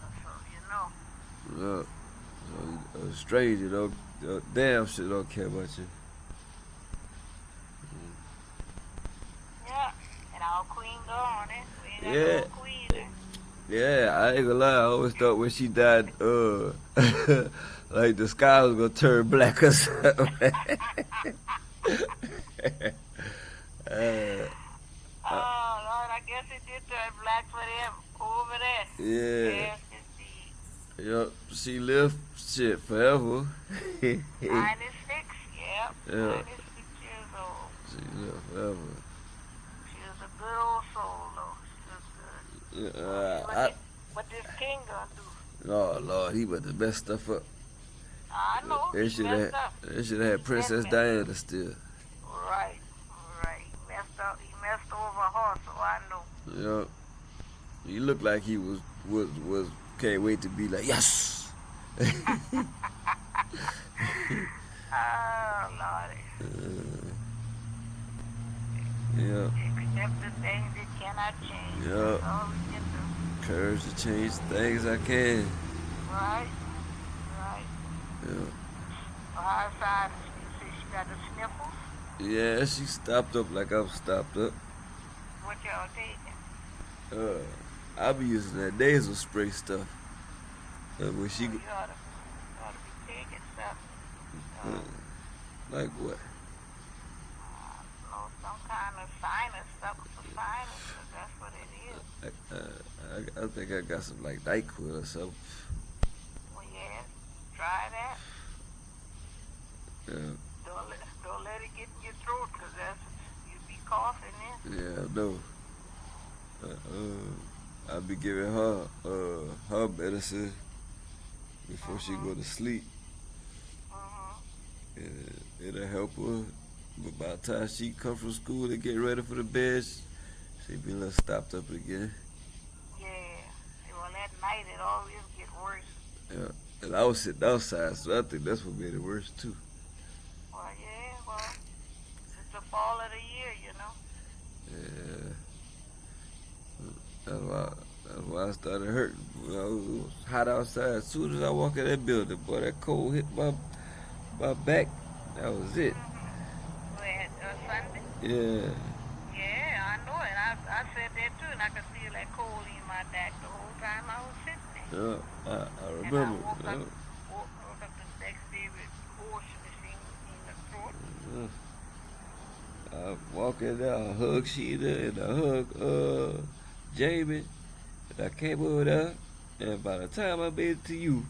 brother, so you know. Yeah. So, a stranger don't, uh, damn shit don't care about you. Yeah, and our queen gone, eh? Yeah. queen. Yeah, I ain't gonna lie. I always thought when she died, uh, like the sky was gonna turn black or something. uh, Oh, Lord, I guess it did turn black for them over there. yeah. Yes, Yup. She lived shit forever. she 96, yep. Yeah. 96 years old. She lived forever. She was a good old soul, though. She was good. Uh, what, I, this, what this king gonna do? oh Lord, he about the best stuff up. I know. They should have. They should have had Princess Diana still. Right, right. He messed up. He messed over her, so I know. Yup. He looked like he was was was can't wait to be like yes. Oh, Lordy. yeah. Accept the things that cannot change. Yeah. That's all we can do. Courage to change things I can. Right, right. Yeah. Well? You see she got the sniffles? Yeah, she stopped up like I'm stopped up. What y'all taking? Uh, I be using that nasal spray stuff. Uh, when she, Oh, you ought to, you ought to be taking something. uh, like what? know, some kind of sinus, something for sinus, that's what it is. I, uh, I, I think I got some like Nyquil or something. Well, yeah, try that. Yeah, Don't let, don't let it get in your throat, 'cause that's, you be coughing then. yeah, I know. Uh, uh, I be giving her uh her medicine before she go to sleep. Mm-hmm. And it'll help her. But by the time she come from school and get ready for the bed, she be a little stopped up again. Yeah. Well, at night it always get worse. Yeah. And I was sitting outside, so I think that's what made it worse too. Well, yeah, well, it's the fall of the year, you know. Yeah. That's why, that's why I started hurting. You know, it was hot outside. As soon as I walk in that building, boy, that cold hit my my back. That was it. When, uh, Sunday? Yeah. Yeah, I know it. I, I said that too, and I could feel that cold in my back the whole time I was sitting there. Yeah. I, I And I remember. woke Yeah. up, woke, woke up the next day with horse machine in the throat. Yeah. I walk in there, I hug Sheeta and I hug uh Jamie. And I came over there and by the time I made it to you,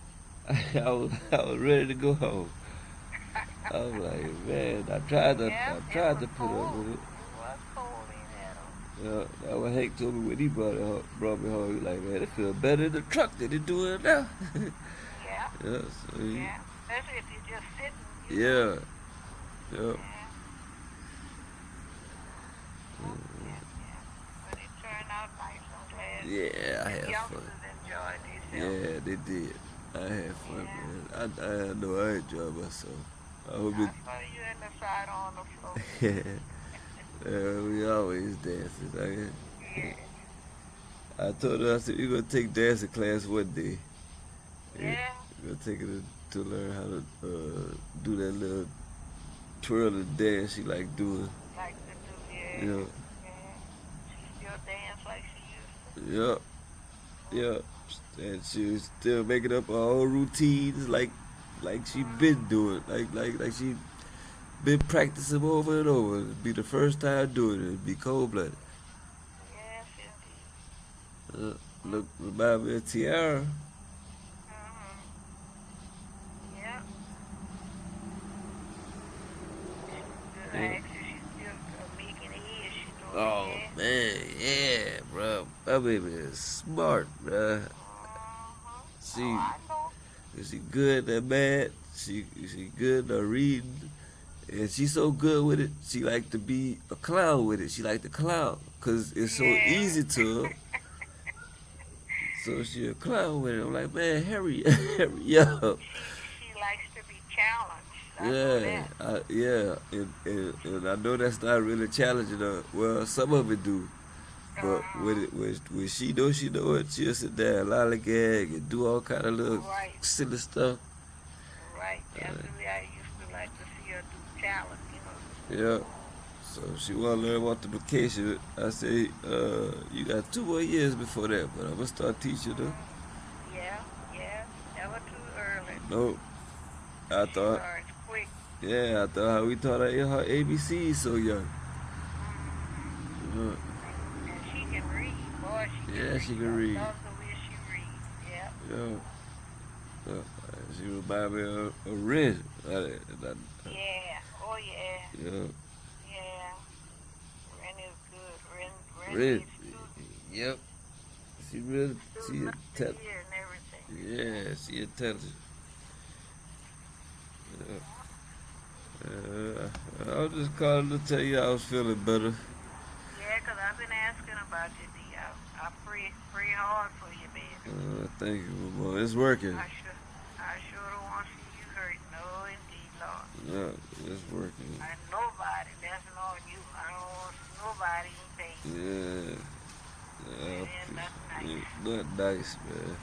I was I was ready to go home. I was like, man, I tried to Yeah, I tried to was put up cold. with it. It was cold in there, though. Yeah, that what Hank told me when he brought it home, brought me home. He was like, man, it feel better in the truck than it do it now. Yeah, yeah, so he, yeah. Especially if you're just sitting. you yeah. Yeah. Yeah, yeah. But it turned out nice. I'm glad. Yeah, I had fun. youngsters enjoyed themselves. Yeah, they did. I had fun, Yeah. man. I, I know I enjoyed myself. I hope I saw you in the side on the floor. it. yeah, we always dancing. I, Yeah. I told her, I said, you're going to take dancing class one day. Yeah. To take her to, learn how to uh, do that little twirling dance she like doing. Like to do, yeah. Yeah. Yeah. She still dance like she used to. Yeah. Yeah. And she was still making up her own routines like like she been doing. Like like like she been practicing over and over. It'd be the first time doing it. It'd be cold blooded. Yes, indeed. Uh, look remind me of Tiara. Mm-hmm. Yeah. Good. Yeah. Actually, she's still uh, making it here. She doing Oh it. man, yeah, bro. My baby is smart, bro. Mhm. She she good at math. She she good at reading. And she's so good with it, she like to be a clown with it. She like to clown because it's so Yeah. easy to her. So she a clown with it. I'm like, man, hurry, hurry up. She, she likes to be challenged. I Yeah. I, yeah, and, and, and I know that's not really challenging her. Well, some of it do, But with it, with, with she know she know it, she'll sit there and lollygag and do all kind of little Right. silly stuff. Right. The way I used to like to see her do talent, you know. Yeah. So she want to learn multiplication. I say, uh, you got two more years before that, but I'm gonna start teaching her. Yeah, yeah. Never too early. No, I She thought, quick. yeah, I thought how we taught her her ABCs so young. Uh, And she can read, boy. She can Yeah, read. she can read. I the way she reads. Yeah. yeah. Uh, she remind me of, of Ren. Uh, uh, Yeah. Oh yeah. yeah. Yeah. Ren is good. Ren. Ren. Ren. Yep. She really, she a intelligent. everything. Yeah, she intelligent. Yeah. Uh, I was just calling to tell you I was feeling better. Yeah, 'cause I've been asking about you, D. I, I pray, pray hard for you, baby. Uh, thank you. It's working. I sure, I sure don't want to see you hurt. No, indeed, Lord. Yeah, it's working. Nobody, that's not you. I don't want nobody in pain. Yeah. Yeah, Yeah, nice. yeah, not nice, man.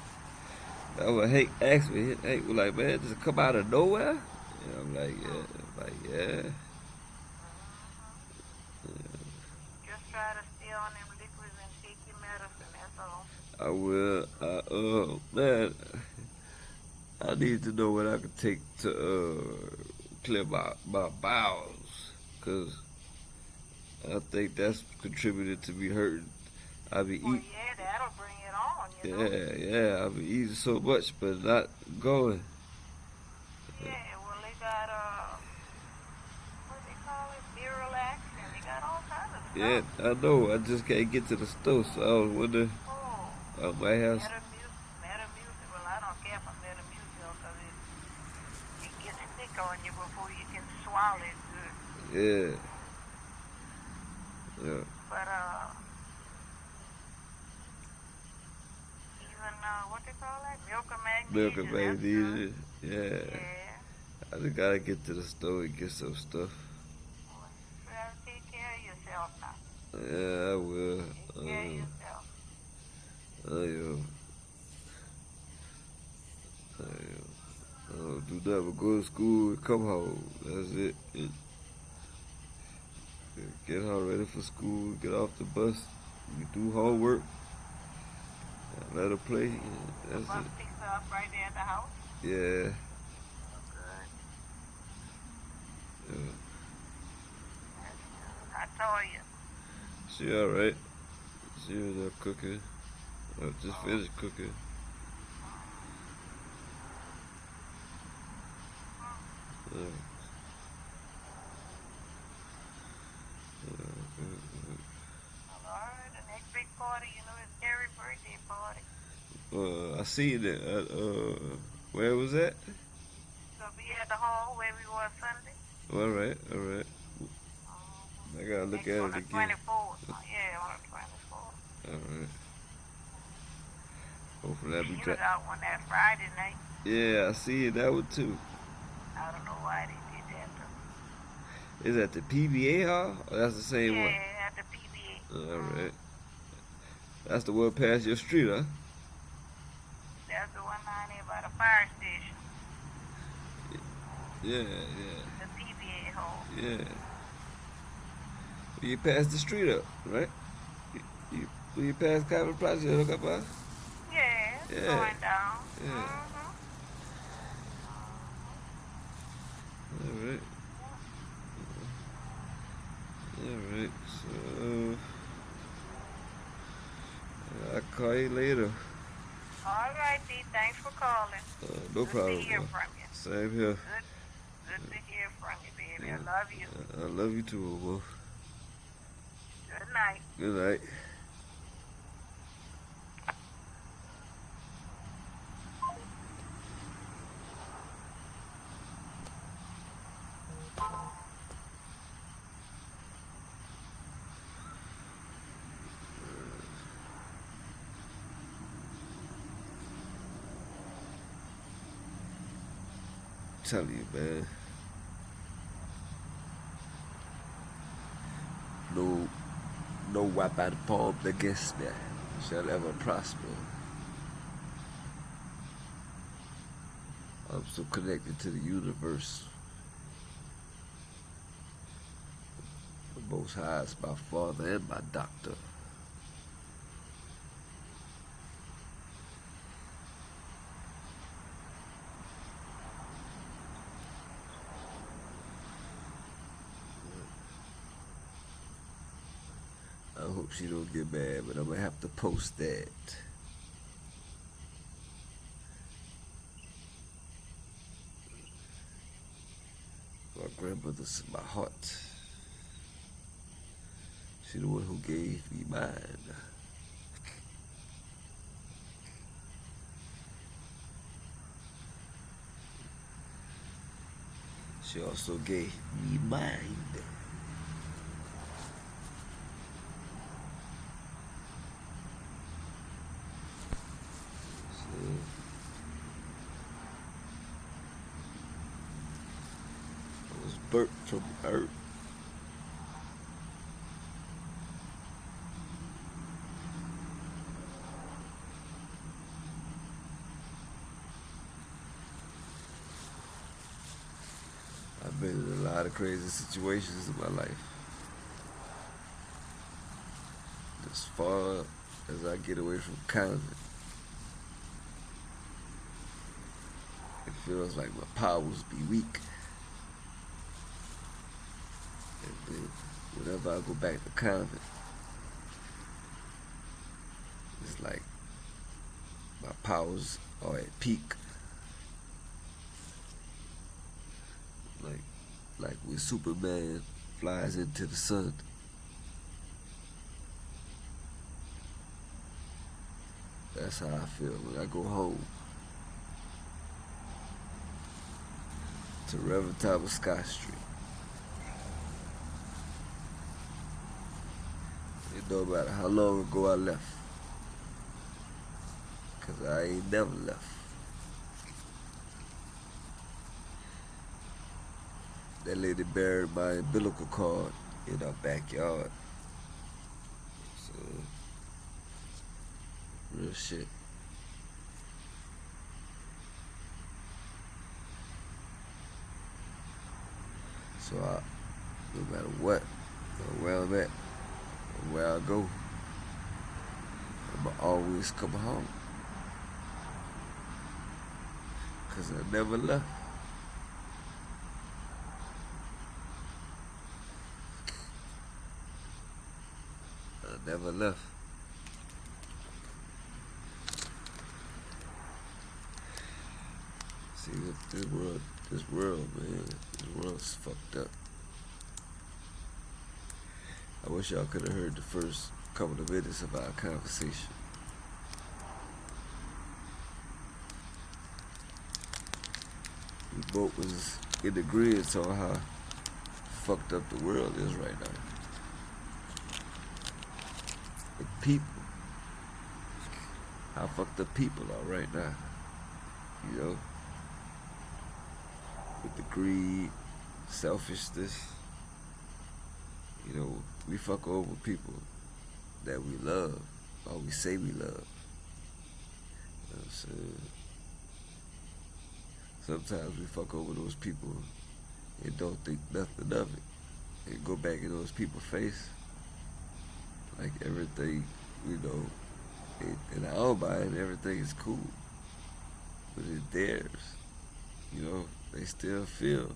That was Hank asked me. Was like, man, does it come out of nowhere? I'm like, yeah. I'm like, yeah. Just try to stay on them liquids and take your medicine, that's all. I will. I, uh, man, I need to know what I can take to uh, clear my, my bowels. Because I think that's contributed to me hurting. I be Well, eating. yeah, that'll bring it on, you know. Yeah, yeah, I be eating so much, but not going. Yeah, well, they got, uh, what they call it, Miralax, and they got all kinds of stuff. Yeah, I know. I just can't get to the store, so I was wondering. Oh, I might have. Metamucil, Metamucil, well, I don't care for Metamucil because it, it gets thick on you before you can swallow it good. Yeah. Yeah. But, uh, even, uh, what they call that? Milk Milk magnesia. and that's good. magnesia. Yeah. Yeah. I just gotta get to the store and get some stuff. Well, take care of yourself now. Yeah, I will. Take care of Uh, yourself. I am. I am. I don't do nothing but go to school and come home. That's it. it get her ready for school, get off the bus, you do homework, let her play. and That's Bus it. picks her up right there at the house. Yeah. Oh, good. yeah. I told you. She alright. She was there cooking. I just oh. finished cooking. Yeah. All right, the next big party, you know, is Terry's birthday party. Uh, I see it. At, uh, where was that? So be at the hall where we were Sunday. All right, all right. I gotta look Next at on it the again. 24th. Yeah, on the 24th. All right. Hopefully that be She was out one that Friday night. Yeah, I see it. That one too. I don't know why they did that. Though. Is that the PBA hall? Or that's the same yeah, one? at the PBA. All right. That's the one past your street, huh? That's the one down there by the fire station. Yeah, yeah, The PBA hall. yeah. You pass the street up, right? You, you, you pass Common Plaza, you hook up us? Yeah, Yeah. going down. Yeah. Mhm. All right. All right. So I'll call you later. All right, D. Thanks for calling. Uh, no Good problem. to hear man. from you. Same here. Good, good to hear from you, baby. I love you. I love you too, Wolf. Good night. Good night. Tell you, man. No, no weapon formed against me shall ever prosper. I'm so connected to the universe. The Most High is my father and my doctor. I hope she don't get mad, but I'm gonna have to post that. My grandmother's in my heart. She the one who gave me mine. She also gave me mine. See? I was burnt from earth. I've been in a lot of crazy situations in my life. As far as I get away from counting, it feels like my powers be weak. And then whenever I go back to convent, it's like my powers are at peak. Like like when Superman flies into the sun. That's how I feel when I go home. To Reverend Thomas Scott Street. It don't matter how long ago I left. Cause I ain't never left. That lady buried my umbilical cord in our backyard. So, real shit. So I, no matter what, or where I'm at, or where I go, I'ma always come home. Cause I never left. I never left. See this, world, this world, man, this world's fucked up. I wish y'all could have heard the first couple of minutes of our conversation. We both was in the agreement on how fucked up the world is right now. The people, how fucked up people are right now. You know, with the greed, selfishness. You know, we fuck over people that we love, or we say we love. You know I'm saying? Sometimes we fuck over those people and don't think nothing of it. And go back in those people's face like everything, you know, in, our mind, everything is cool. But it's theirs. You know, they still feel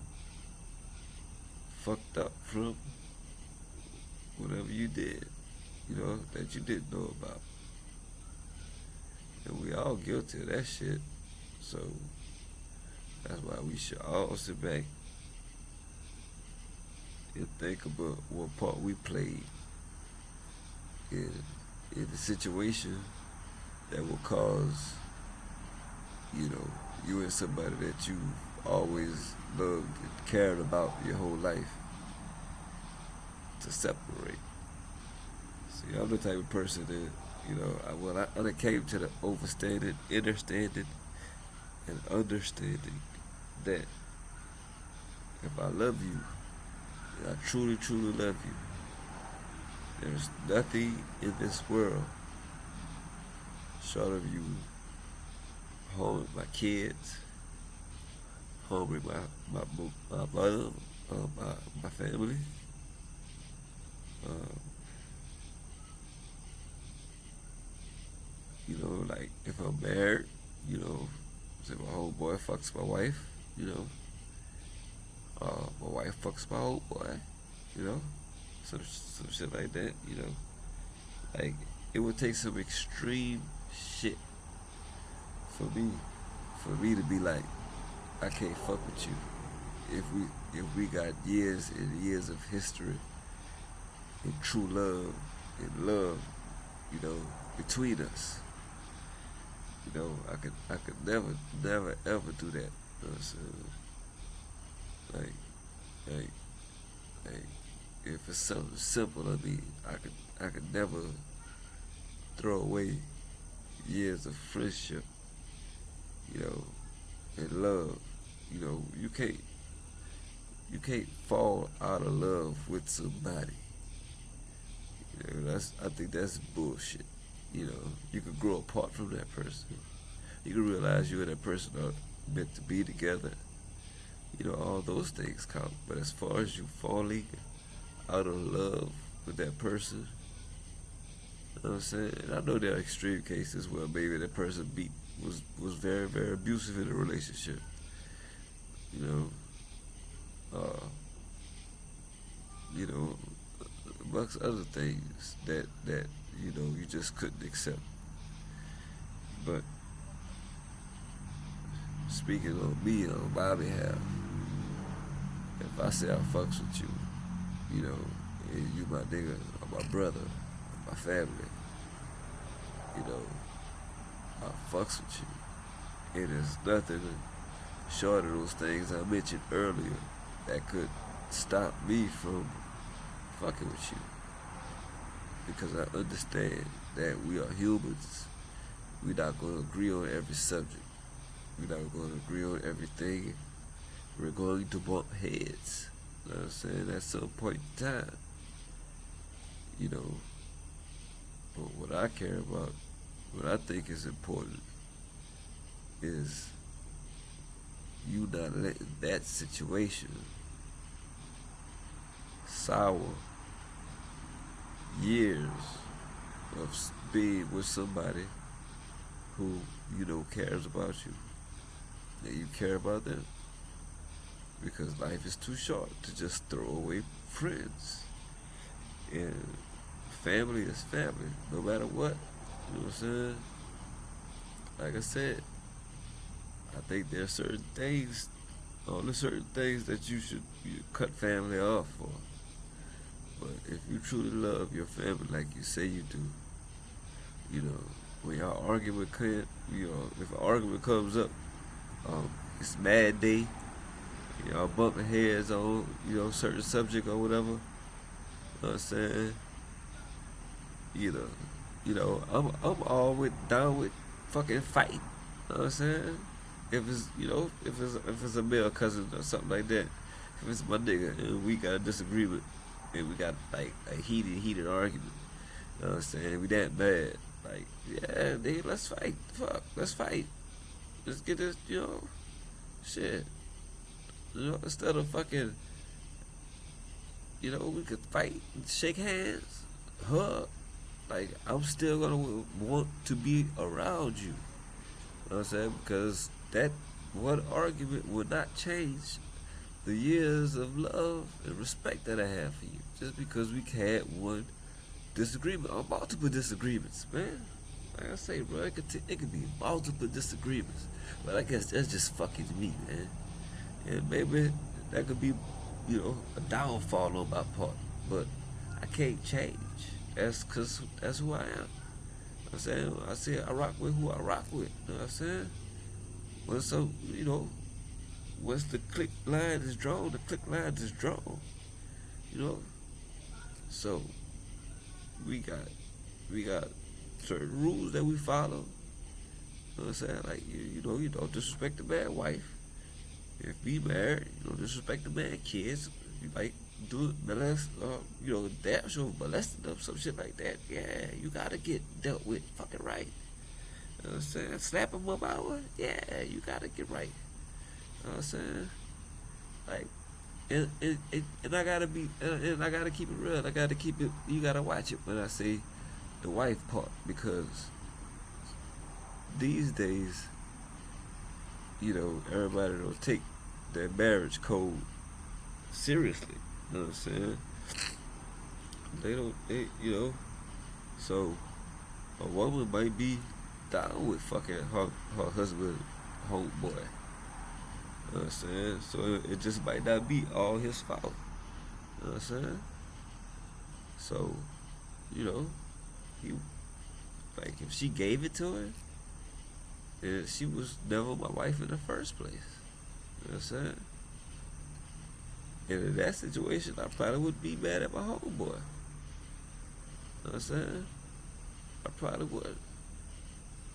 fucked up from whatever you did, you know, that you didn't know about. And we all guilty of that shit. So that's why we should all sit back and think about what part we played in, in the situation that will cause, you know, you and somebody that you always loved and cared about your whole life to separate. See, I'm the type of person that, you know, I, well, I, I came to the overstanding, understanding, and understanding that if I love you, I truly, truly love you, There's nothing in this world short of you home my kids, home with my my, my mother, uh, my my family. Um, you know, like if I'm married, you know, say my homeboy fucks my wife, you know. Uh, my wife fucks my old boy, you know, some some shit like that, you know. Like it would take some extreme shit for me, for me to be like, I can't fuck with you. If we if we got years and years of history and true love and love, you know, between us. You know, I could I could never, never ever do that. You know what I'm saying? Like, like, like, if it's something simple, I mean, I could I could never throw away years of friendship, you know, and love. You know, you can't you can't fall out of love with somebody. You know, that's I think that's bullshit. You know, you could grow apart from that person. You can realize you and that person are meant to be together. You know, all those things count. But as far as you falling out of love with that person, you know what I'm saying? And I know there are extreme cases where maybe that person beat was was very very abusive in a relationship. You know, uh, you know, amongst other things that that you know you just couldn't accept. But speaking on me on my behalf, if I say I fucks with you, you know, you my nigga my brother, my family, you know, I fucks with you. And there's nothing short of those things I mentioned earlier that could stop me from fucking with you. Because I understand that we are humans. We're not going to agree on every subject. We're not going to agree on everything. We're going to bump heads. I'm saying? At some point in time. You know. But what I care about, what I think is important, is you not letting that situation sour years of being with somebody who you know cares about you that you care about them because life is too short to just throw away friends. And family is family no matter what you know what I'm saying? Like I said I think there are certain things only certain things that you should you cut family off for. But if you truly love your family like you say you do, you know, when y'all argument you know, if an argument comes up, um, it's mad day, y'all bumping heads on, you know, certain subject or whatever. You know what I'm saying? You know, you know, I'm I'm all with down with fucking fight. You know what I'm saying? If it's you know, if it's if it's a male cousin or something like that, if it's my nigga and we got a disagreement and we got like a heated, heated argument. You know what I'm saying? We that bad. Like, yeah, nigga, let's fight. Fuck, let's fight. Let's get this, you know, shit. You know, instead of fucking, you know, we could fight, shake hands, hug. Like, I'm still gonna want to be around you. You know what I'm saying? Because that one argument would not change the years of love and respect that I have for you. Just because we had one disagreement or multiple disagreements, man. Like I say, bro, it could, it could be multiple disagreements. But I guess that's just fucking me, man. And maybe that could be, you know, a downfall on my part. But I can't change. That's cause that's who I am. I'm saying I say I rock with who I rock with. You know what I'm saying? Well, so you know, once the click line is drawn, the click line is drawn. You know? So we got we got certain rules that we follow. You know what I'm saying? Like you, you know, you don't disrespect the bad wife. If be married, you don't disrespect the man kids. You like do molest, uh, you know, damn sure molesting them, some shit like that. Yeah, you gotta get dealt with fucking right. You know what I'm saying? Slap him up out. Yeah, you gotta get right. You know what I'm saying? Like, and, and, and, and I gotta be, and, and I gotta keep it real. I gotta keep it. You gotta watch it when I say the wife part because these days, you know, everybody don't take their marriage code seriously. You know what I'm saying? They don't, they, you know, so a woman might be down with fucking her, her husband, homeboy. You know what I'm saying? So it, it just might not be all his fault. You know what I'm saying? So, you know, he, like, if she gave it to her, then she was never my wife in the first place. You know what I'm saying? And in that situation, I probably would be mad at my homeboy. You know what I'm saying? I probably would.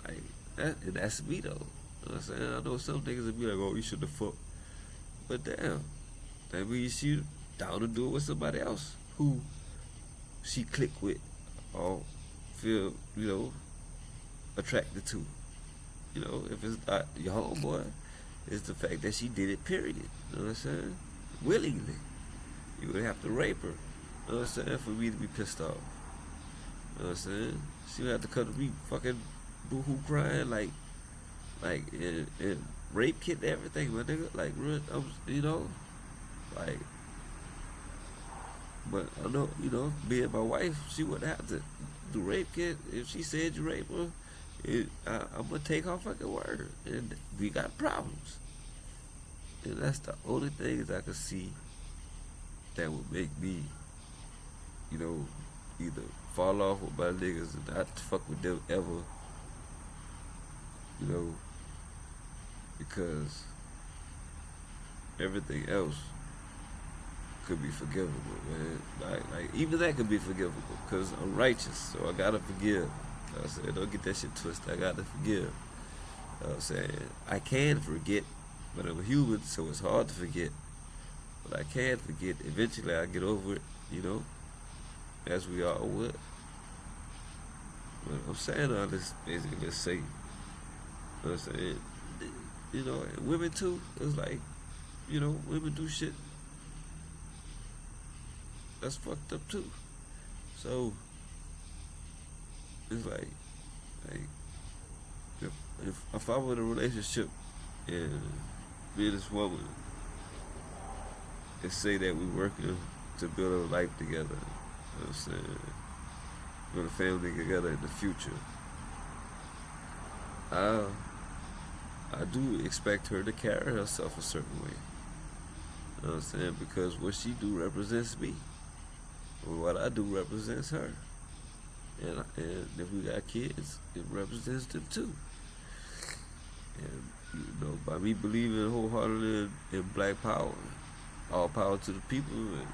Like, that, and that's me though. You know what I'm saying? I know some niggas would be like, oh, you should have fucked. But damn, that means she down to do it with somebody else who she click with or feel, you know, attracted to. You know, if it's not your homeboy, it's the fact that she did it, period. You know what I'm saying? Willingly. You would have to rape her. You know what I'm saying? For me to be pissed off. You know what I'm saying? She would have to come to me fucking boohoo crying like like and, and rape kit and everything, my nigga. Like real I was, you know, like but I know, you know, being my wife, she wouldn't have to do rape kit. If she said you rape her, it, I, I'm gonna take her fucking word, and we got problems. And that's the only things I could see that would make me, you know, either fall off with my niggas and not fuck with them ever. You know, because everything else could be forgivable, man. Like, like even that could be forgivable because I'm righteous, so I gotta forgive. You know I said, don't get that shit twisted. I gotta forgive. You know I'm saying I can forget, but I'm human, so it's hard to forget. But I can forget. Eventually, I get over it. You know, as we all would. But I'm saying all this basically to say, you know what I'm saying, you know, women too. It's like, you know, women do shit that's fucked up too. So it's like, like if if, if I were in a relationship and me and this woman and say that we're working to build a life together, you know what I'm saying? Build a family together in the future. I I do expect her to carry herself a certain way. You know what I'm saying? Because what she do represents me what I do represents her. And, and if we got kids, it represents them too. And, you know, by me believing wholeheartedly in, in black power, all power to the people, and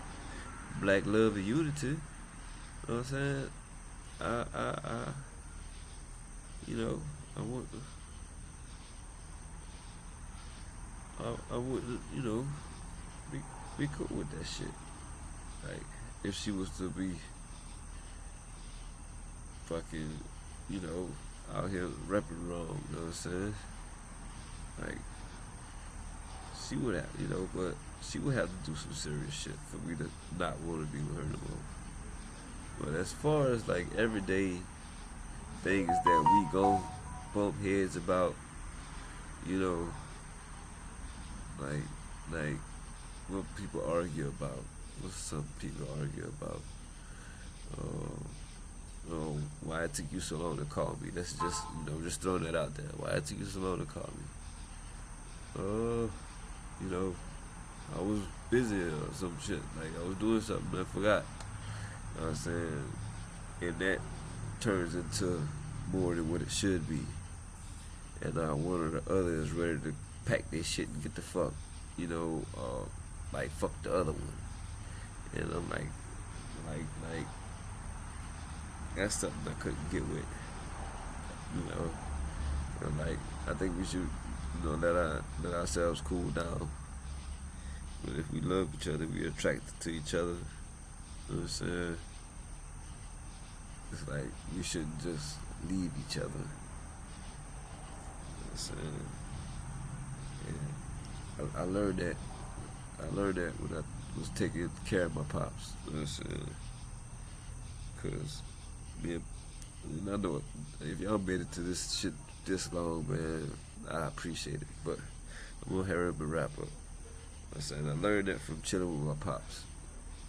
black love and unity, you know what I'm saying? I, I, I, you know, I want, I, I would, you know, be, be cool with that shit. Like, if she was to be fucking, you know, out here rapping wrong, you know what I'm saying? Like, she would have, you know, but she would have to do some serious shit for me to not want to be with her no more. But as far as like everyday things that we go bump heads about, you know, like, like what people argue about what some people argue about. Um, oh, why it took you so long to call me? That's just, you know, just throwing that out there. Why it took you so long to call me? Uh, you know, I was busy or some shit. Like, I was doing something I forgot. You know what I'm saying? And that turns into more than what it should be. And uh, one of the others ready to pack their shit and get the fuck, you know, uh, like fuck the other one. And I'm like, like, like, that's something I couldn't get with. You know, and like, I think we should, you know, let our let ourselves cool down But if we love each other, we're attracted to each other. You know what I'm saying? It's like we shouldn't just leave each other. You know what I'm saying? Yeah. I, I learned that. I learned that when I was taking care of my pops. You know what I'm saying? Cause and I know if y'all made it to this shit this long, man, I appreciate it. But I'm gonna hurry up and wrap up. I'm saying I learned that from chilling with my pops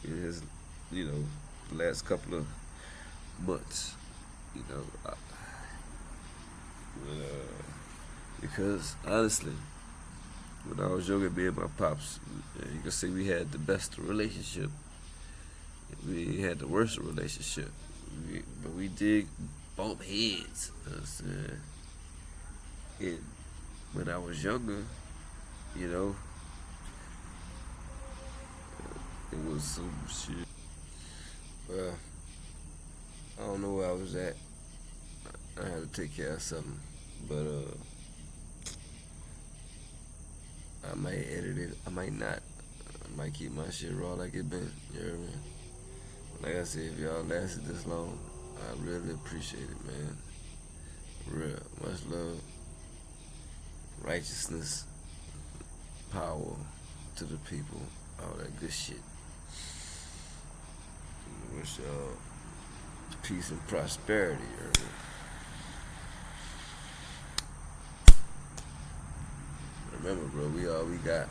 in his, you know, the last couple of months. You know, I, uh, because honestly, when I was younger, me and my pops, you can see we had the best relationship. We had the worst relationship. But we did bump heads. Saying? And when I was younger, you know, it was some shit. Well, I don't know where I was at. I had to take care of something, but uh, I might edit it. I might not. I might keep my shit raw like it been. You know what I mean? Like I said, if y'all lasted this long, I really appreciate it, man. Real. Much love. Righteousness. Power to the people. All that good shit. Wish y'all peace and prosperity. Me? Remember, bro, we all we got.